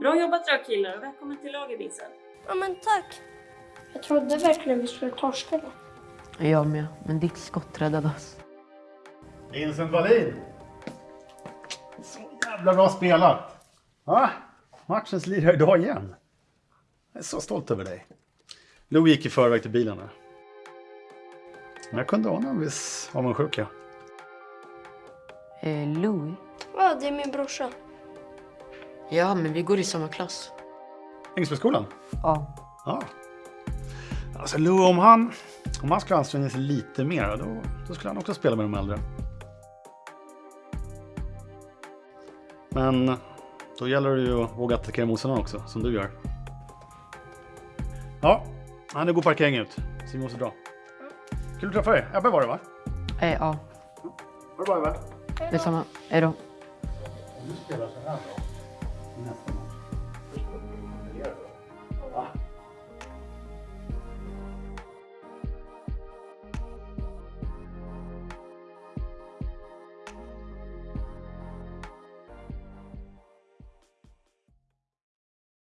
Bra jobbat då killar och välkommen till laget Vincent. Ja men tack. Jag trodde verkligen vi skulle torska det. Jag med, men ditt skott räddade oss. Vincent Wallin! Så jävla bra spelat! Ja, matchens lirare idag igen. Jag är så stolt över dig. Lou gick i förväg till bilen där. Men jag kunde ana en viss avundsjuka. Eh, Louis? Ja, det är min brorsa. Ja, men vi går i samma klass. Ängsbyskolan? Ja. Ja. Alltså Lou, om han, om han skulle anstränga sig lite mer, då, då skulle han också spela med de äldre. Men då gäller det ju att våga attackera motståndaren också, som du gör. Ja, han är god parkering ut, så vi måste dra. Kul att träffa dig. Ebbe var det va? Eh, ja, Var det bra Ebbe? detsamma. Hej då. Du spelar så här då. enough.